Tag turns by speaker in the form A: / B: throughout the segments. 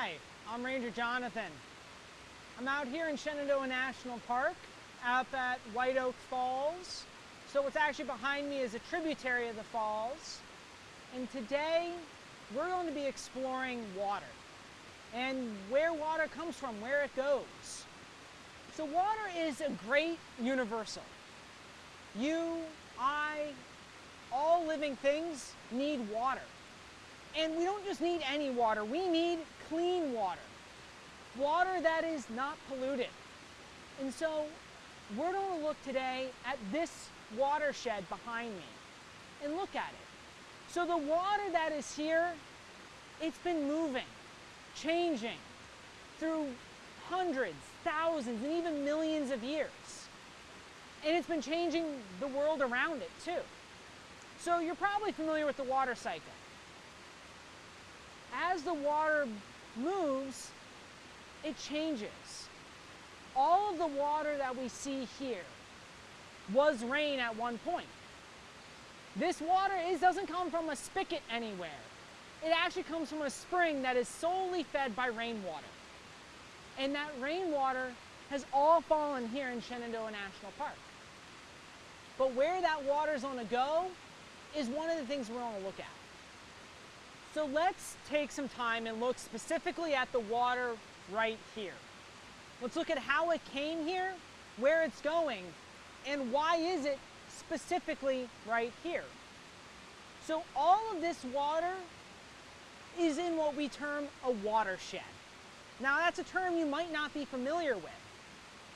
A: Hi, I'm Ranger Jonathan. I'm out here in Shenandoah National Park, up at White Oak Falls. So what's actually behind me is a tributary of the falls. And today, we're going to be exploring water and where water comes from, where it goes. So water is a great universal. You, I, all living things need water. And we don't just need any water, we need clean water. Water that is not polluted. And so we're going to look today at this watershed behind me and look at it. So the water that is here, it's been moving, changing through hundreds, thousands, and even millions of years. And it's been changing the world around it too. So you're probably familiar with the water cycle as the water moves, it changes. All of the water that we see here was rain at one point. This water is, doesn't come from a spigot anywhere. It actually comes from a spring that is solely fed by rainwater. And that rainwater has all fallen here in Shenandoah National Park. But where that water is going to go is one of the things we're going to look at. So let's take some time and look specifically at the water right here. Let's look at how it came here, where it's going, and why is it specifically right here. So all of this water is in what we term a watershed. Now that's a term you might not be familiar with.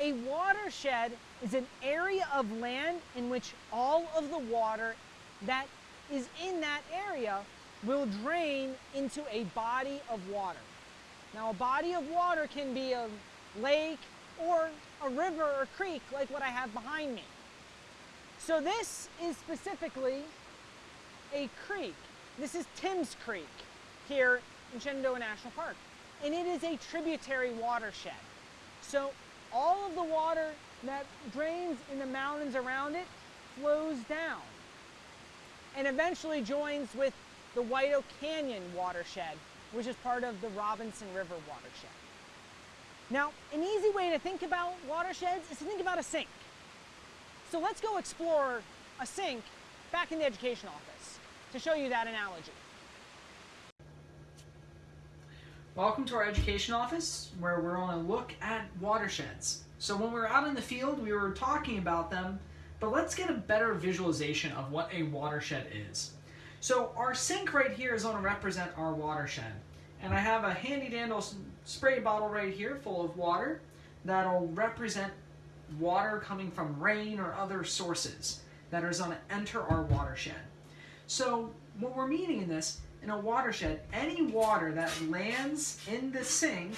A: A watershed is an area of land in which all of the water that is in that area will drain into a body of water. Now a body of water can be a lake or a river or creek like what I have behind me. So this is specifically a creek. This is Timms Creek here in Shenandoah National Park. And it is a tributary watershed. So all of the water that drains in the mountains around it flows down and eventually joins with the White Oak Canyon watershed, which is part of the Robinson River watershed. Now, an easy way to think about watersheds is to think about a sink. So let's go explore a sink back in the education office to show you that analogy.
B: Welcome to our education office where we're going to look at watersheds. So when we were out in the field, we were talking about them, but let's get a better visualization of what a watershed is. So our sink right here is going to represent our watershed. And I have a handy dandy spray bottle right here full of water that'll represent water coming from rain or other sources that is going to enter our watershed. So what we're meaning in this, in a watershed, any water that lands in the sink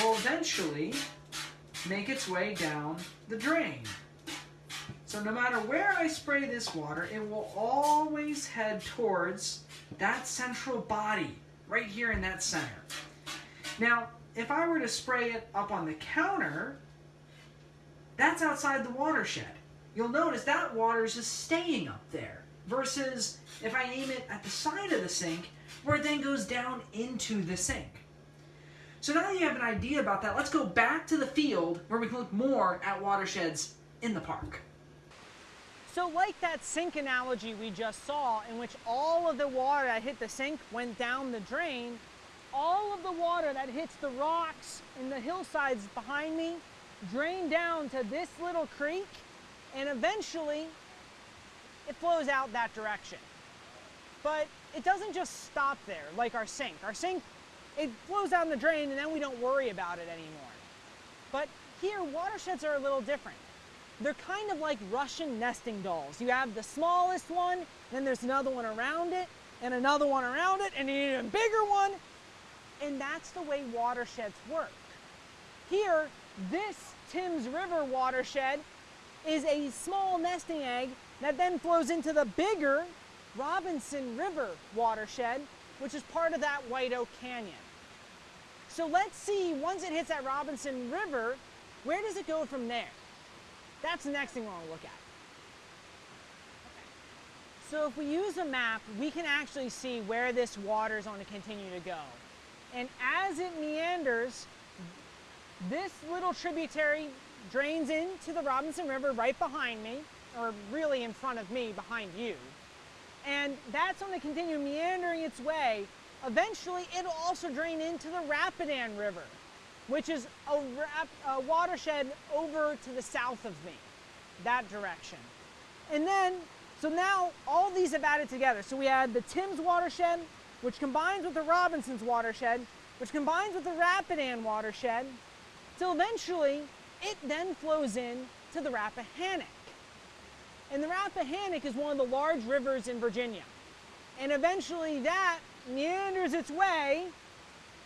B: will eventually make its way down the drain. So no matter where I spray this water, it will always head towards that central body, right here in that center. Now, if I were to spray it up on the counter, that's outside the watershed. You'll notice that water is just staying up there, versus if I aim it at the side of the sink, where it then goes down into the sink. So now that you have an idea about that, let's go back to the field where we can look more at watersheds in the park.
A: So like that sink analogy we just saw, in which all of the water that hit the sink went down the drain, all of the water that hits the rocks and the hillsides behind me drain down to this little creek, and eventually it flows out that direction. But it doesn't just stop there like our sink. Our sink, it flows down the drain and then we don't worry about it anymore. But here, watersheds are a little different they're kind of like Russian nesting dolls. You have the smallest one, then there's another one around it, and another one around it, and an even bigger one. And that's the way watersheds work. Here, this Timms River watershed is a small nesting egg that then flows into the bigger Robinson River watershed, which is part of that White Oak Canyon. So let's see, once it hits that Robinson River, where does it go from there? That's the next thing we're gonna look at. So if we use a map, we can actually see where this water is going to continue to go. And as it meanders, this little tributary drains into the Robinson River right behind me, or really in front of me, behind you. And that's going to continue meandering its way. Eventually, it'll also drain into the Rapidan River, which is a, a watershed over to the south of me, that direction. And then, so now all these have added together. So we had the Thames watershed, which combines with the Robinson's watershed, which combines with the Rapidan watershed, till eventually it then flows in to the Rappahannock. And the Rappahannock is one of the large rivers in Virginia. And eventually that meanders its way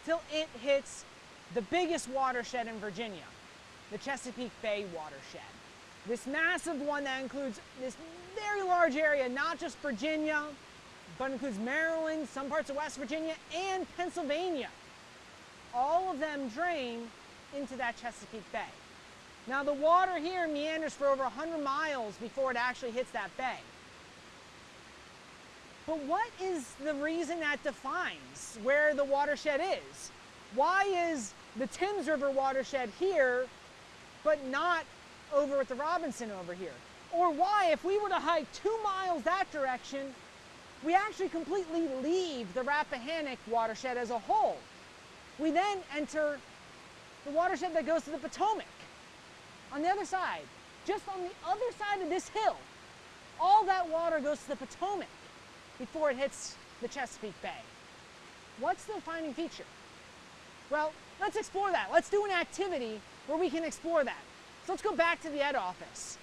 A: till it hits the biggest watershed in Virginia, the Chesapeake Bay watershed. This massive one that includes this very large area, not just Virginia, but includes Maryland, some parts of West Virginia, and Pennsylvania. All of them drain into that Chesapeake Bay. Now the water here meanders for over 100 miles before it actually hits that bay. But what is the reason that defines where the watershed is? Why is the Thames River watershed here, but not over at the Robinson over here? Or why, if we were to hike two miles that direction, we actually completely leave the Rappahannock watershed as a whole? We then enter the watershed that goes to the Potomac on the other side, just on the other side of this hill. All that water goes to the Potomac before it hits the Chesapeake Bay. What's the defining feature? Well, let's explore that. Let's do an activity where we can explore that. So let's go back to the ed office.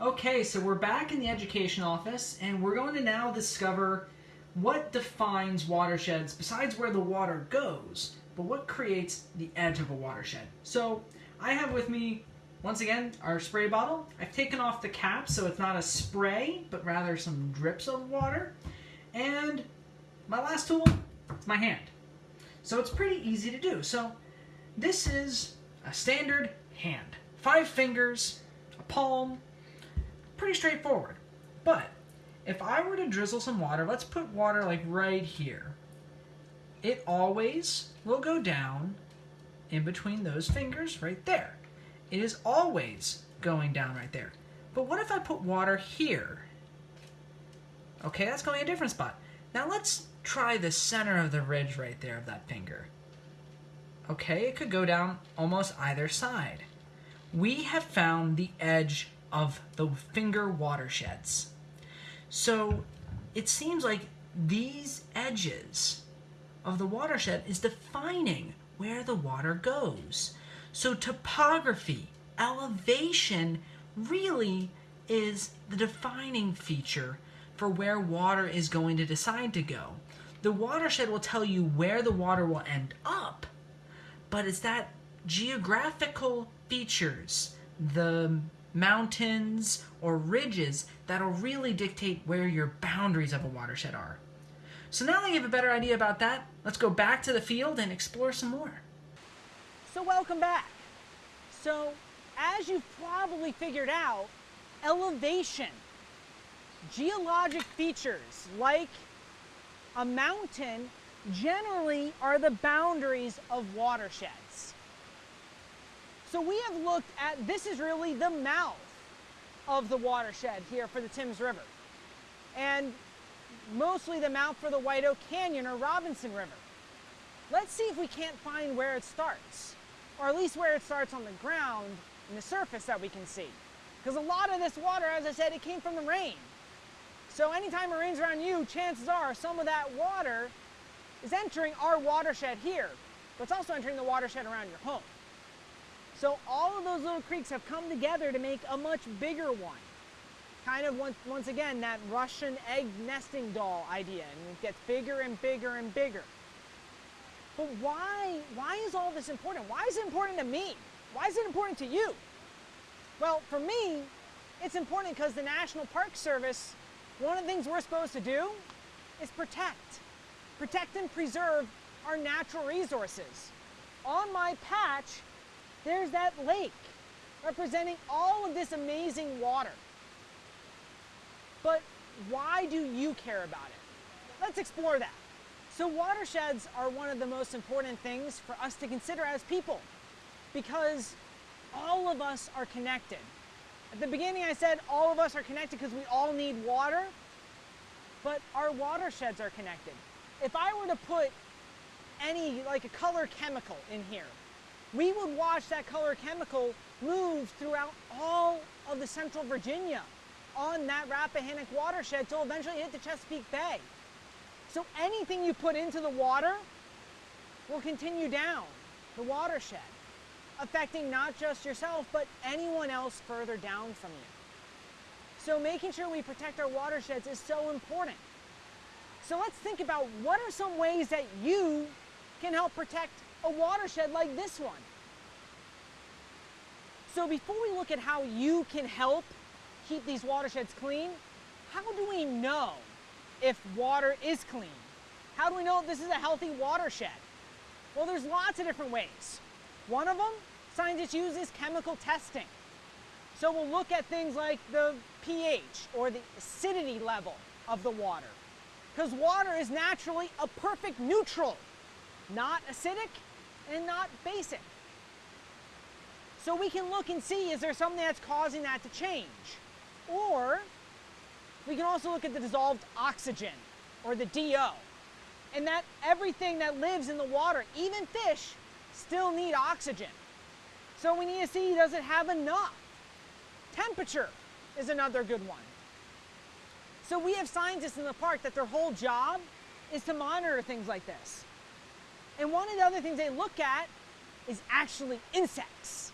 B: Okay, so we're back in the education office and we're going to now discover what defines watersheds besides where the water goes, but what creates the edge of a watershed. So I have with me, once again, our spray bottle. I've taken off the cap so it's not a spray, but rather some drips of water. And my last tool, it's my hand. So it's pretty easy to do. So this is a standard hand. Five fingers, a palm, pretty straightforward. But if I were to drizzle some water, let's put water like right here. It always will go down in between those fingers right there. It is always going down right there. But what if I put water here? Okay, that's going a different spot. Now let's try the center of the ridge right there of that finger. Okay, it could go down almost either side. We have found the edge of the finger watersheds. So it seems like these edges of the watershed is defining where the water goes. So topography, elevation really is the defining feature for where water is going to decide to go. The watershed will tell you where the water will end up, but it's that geographical features, the mountains or ridges that'll really dictate where your boundaries of a watershed are. So now that you have a better idea about that, let's go back to the field and explore some more.
A: So welcome back. So as you've probably figured out, elevation, geologic features like a mountain generally are the boundaries of watersheds. So we have looked at, this is really the mouth of the watershed here for the Thames River. And mostly the mouth for the White Oak Canyon or Robinson River. Let's see if we can't find where it starts, or at least where it starts on the ground and the surface that we can see. Because a lot of this water, as I said, it came from the rain. So anytime it rains around you, chances are some of that water is entering our watershed here, but it's also entering the watershed around your home. So all of those little creeks have come together to make a much bigger one. Kind of once, once again, that Russian egg nesting doll idea, and it gets bigger and bigger and bigger. But why, why is all this important? Why is it important to me? Why is it important to you? Well, for me, it's important because the National Park Service, one of the things we're supposed to do is protect. Protect and preserve our natural resources. On my patch, there's that lake representing all of this amazing water. But why do you care about it? Let's explore that. So watersheds are one of the most important things for us to consider as people because all of us are connected. At the beginning I said all of us are connected because we all need water, but our watersheds are connected. If I were to put any, like a color chemical in here, we would watch that color chemical move throughout all of the central Virginia on that Rappahannock watershed till eventually hit the Chesapeake Bay. So anything you put into the water will continue down the watershed, affecting not just yourself, but anyone else further down from you. So making sure we protect our watersheds is so important. So let's think about what are some ways that you can help protect a watershed like this one. So before we look at how you can help keep these watersheds clean, how do we know if water is clean? How do we know if this is a healthy watershed? Well, there's lots of different ways. One of them, scientists use is chemical testing. So we'll look at things like the pH or the acidity level of the water. Because water is naturally a perfect neutral, not acidic and not basic. So we can look and see is there something that's causing that to change? Or we can also look at the dissolved oxygen or the DO. And that everything that lives in the water, even fish, still need oxygen. So we need to see does it have enough? Temperature is another good one. So we have scientists in the park that their whole job is to monitor things like this. And one of the other things they look at is actually insects,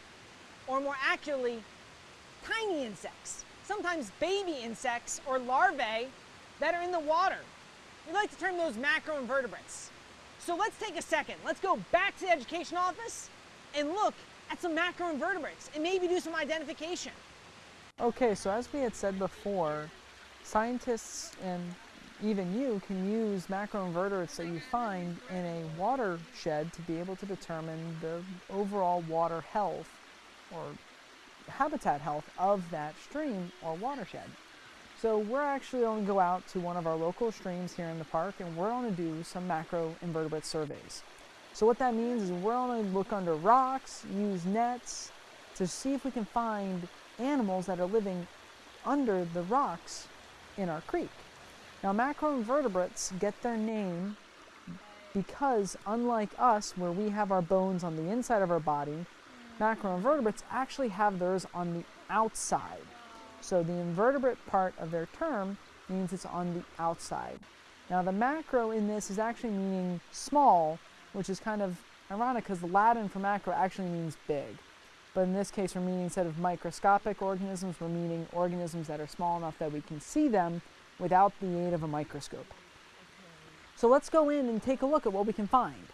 A: or more accurately, tiny insects sometimes baby insects or larvae that are in the water. We like to term those macroinvertebrates. So let's take a second. Let's go back to the education office and look at some macroinvertebrates and maybe do some identification.
B: Okay, so as we had said before, scientists and even you can use macroinvertebrates that you find in a watershed to be able to determine the overall water health or habitat health of that stream or watershed. So we're actually going to go out to one of our local streams here in the park and we're going to do some macro invertebrate surveys. So what that means is we're going to look under rocks, use nets to see if we can find animals that are living under the rocks in our creek. Now macroinvertebrates get their name because unlike us where we have our bones on the inside of our body, macroinvertebrates actually have theirs on the outside. So the invertebrate part of their term means it's on the outside. Now the macro in this is actually meaning small, which is kind of ironic because the Latin for macro actually means big. But in this case, we're meaning instead of microscopic organisms, we're meaning organisms that are small enough that we can see them without the aid of a microscope. So let's go in and take a look at what we can find.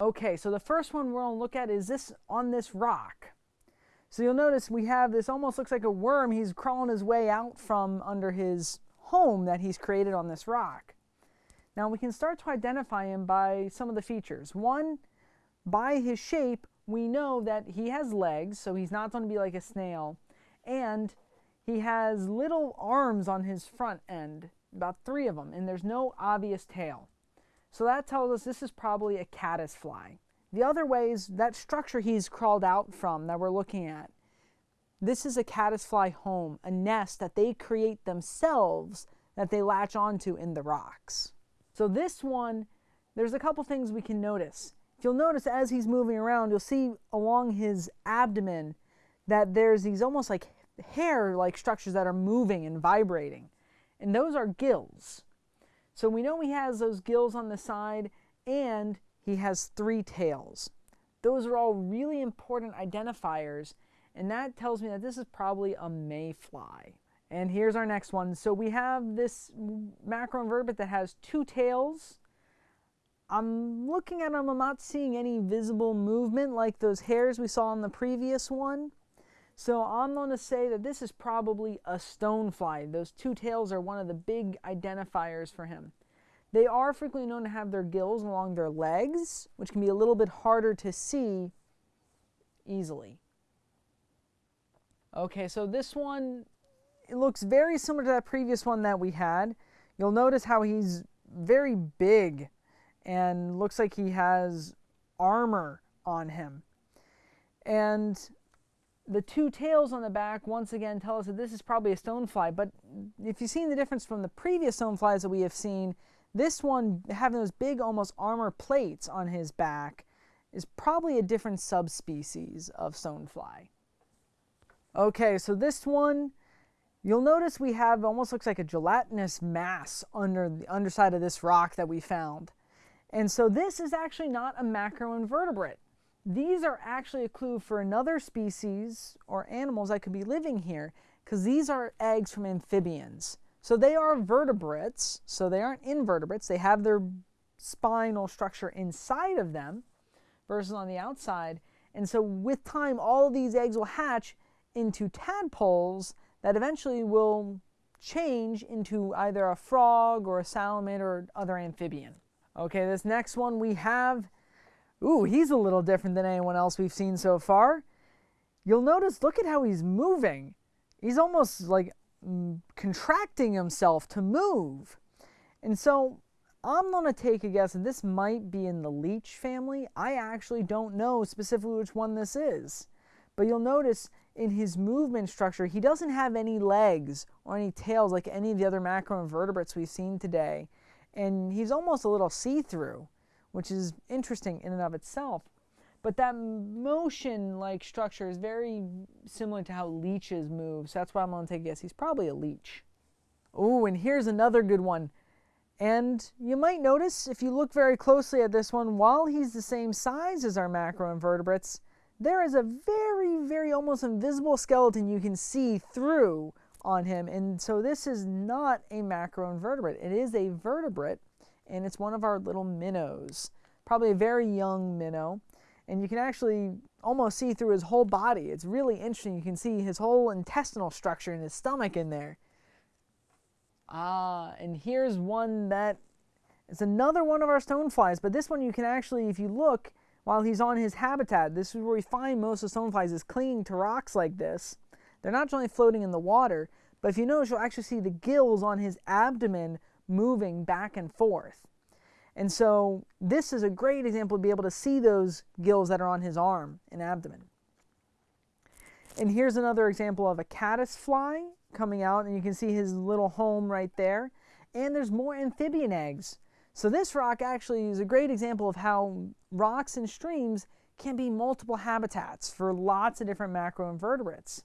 B: Okay, so the first one we're going to look at is this on this rock. So you'll notice we have this almost looks like a worm. He's crawling his way out from under his home that he's created on this rock. Now we can start to identify him by some of the features. One, by his shape, we know that he has legs, so he's not going to be like a snail. And he has little arms on his front end, about three of them, and there's no obvious tail. So that tells us this is probably a caddisfly. The other way is that structure he's crawled out from that we're looking at. This is a caddisfly home, a nest that they create themselves that they latch onto in the rocks. So this one, there's a couple things we can notice. If you'll notice as he's moving around, you'll see along his abdomen that there's these almost like hair-like structures that are moving and vibrating. And those are gills. So we know he has those gills on the side and he has three tails. Those are all really important identifiers and that tells me that this is probably a mayfly. And here's our next one. So we have this macroinvertebrate that has two tails. I'm looking at them, I'm not seeing any visible movement like those hairs we saw in the previous one. So I'm going to say that this is probably a stonefly. Those two tails are one of the big identifiers for him. They are frequently known to have their gills along their legs, which can be a little bit harder to see easily. Okay, so this one it looks very similar to that previous one that we had. You'll notice how he's very big and looks like he has armor on him. And the two tails on the back once again tell us that this is probably a stonefly. But if you've seen the difference from the previous stoneflies that we have seen, this one having those big almost armor plates on his back is probably a different subspecies of stonefly. Okay, so this one, you'll notice we have almost looks like a gelatinous mass under the underside of this rock that we found. And so this is actually not a macroinvertebrate. These are actually a clue for another species or animals that could be living here because these are eggs from amphibians. So they are vertebrates, so they aren't invertebrates. They have their spinal structure inside of them versus on the outside. And so with time, all these eggs will hatch into tadpoles that eventually will change into either a frog or a salamander or other amphibian. Okay, this next one we have, ooh, he's a little different than anyone else we've seen so far. You'll notice, look at how he's moving. He's almost like mm, contracting himself to move. And so I'm going to take a guess that this might be in the leech family. I actually don't know specifically which one this is. But you'll notice in his movement structure, he doesn't have any legs or any tails like any of the other macroinvertebrates we've seen today and he's almost a little see-through, which is interesting in and of itself. But that motion-like structure is very similar to how leeches move, so that's why I'm going to take a guess. He's probably a leech. Oh, and here's another good one. And you might notice, if you look very closely at this one, while he's the same size as our macroinvertebrates, there is a very, very almost invisible skeleton you can see through on him. And so this is not a macroinvertebrate. It is a vertebrate, and it's one of our little minnows. Probably a very young minnow. And you can actually almost see through his whole body. It's really interesting. You can see his whole intestinal structure and his stomach in there. Ah, and here's one that is another one of our stoneflies, but this one you can actually, if you look, while he's on his habitat, this is where we find most of stoneflies is clinging to rocks like this. They're not only floating in the water, but if you notice, you'll actually see the gills on his abdomen moving back and forth. And so this is a great example to be able to see those gills that are on his arm and abdomen. And here's another example of a caddis fly coming out, and you can see his little home right there. And there's more amphibian eggs. So this rock actually is a great example of how rocks and streams can be multiple habitats for lots of different macroinvertebrates.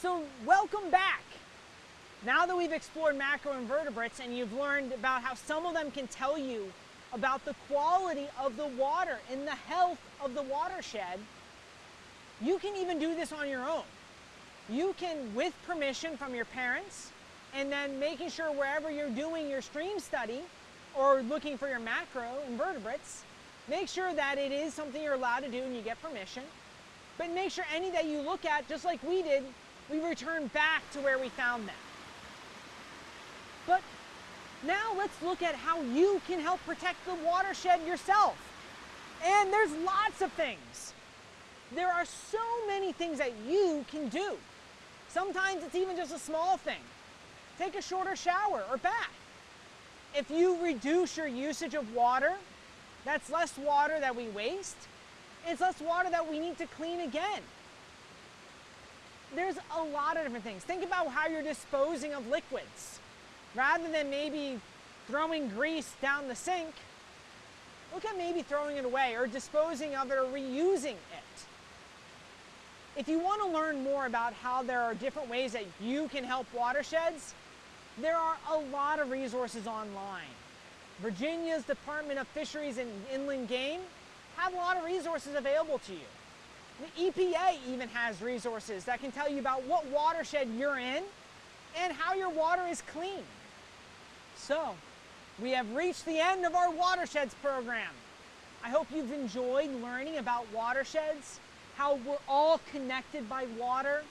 A: So welcome back. Now that we've explored macroinvertebrates and you've learned about how some of them can tell you about the quality of the water and the health of the watershed, you can even do this on your own. You can, with permission from your parents, and then making sure wherever you're doing your stream study or looking for your macro invertebrates, make sure that it is something you're allowed to do and you get permission. But make sure any that you look at, just like we did, we return back to where we found them. But now let's look at how you can help protect the watershed yourself. And there's lots of things. There are so many things that you can do. Sometimes it's even just a small thing. Take a shorter shower or bath. If you reduce your usage of water, that's less water that we waste. It's less water that we need to clean again there's a lot of different things. Think about how you're disposing of liquids. Rather than maybe throwing grease down the sink, look at maybe throwing it away or disposing of it or reusing it. If you want to learn more about how there are different ways that you can help watersheds, there are a lot of resources online. Virginia's Department of Fisheries and Inland Game have a lot of resources available to you. The EPA even has resources that can tell you about what watershed you're in and how your water is clean. So, we have reached the end of our watersheds program. I hope you've enjoyed learning about watersheds, how we're all connected by water,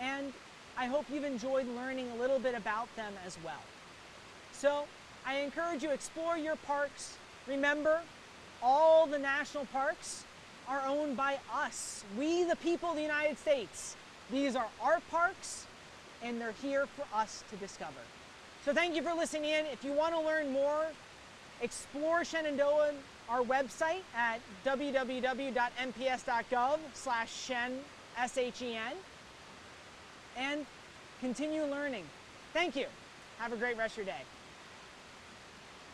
A: and I hope you've enjoyed learning a little bit about them as well. So, I encourage you explore your parks. Remember, all the national parks are owned by us, we the people of the United States. These are our parks, and they're here for us to discover. So thank you for listening in. If you want to learn more, explore Shenandoah, our website at www.nps.gov slash shen, S-H-E-N, and continue learning. Thank you. Have a great rest of your day.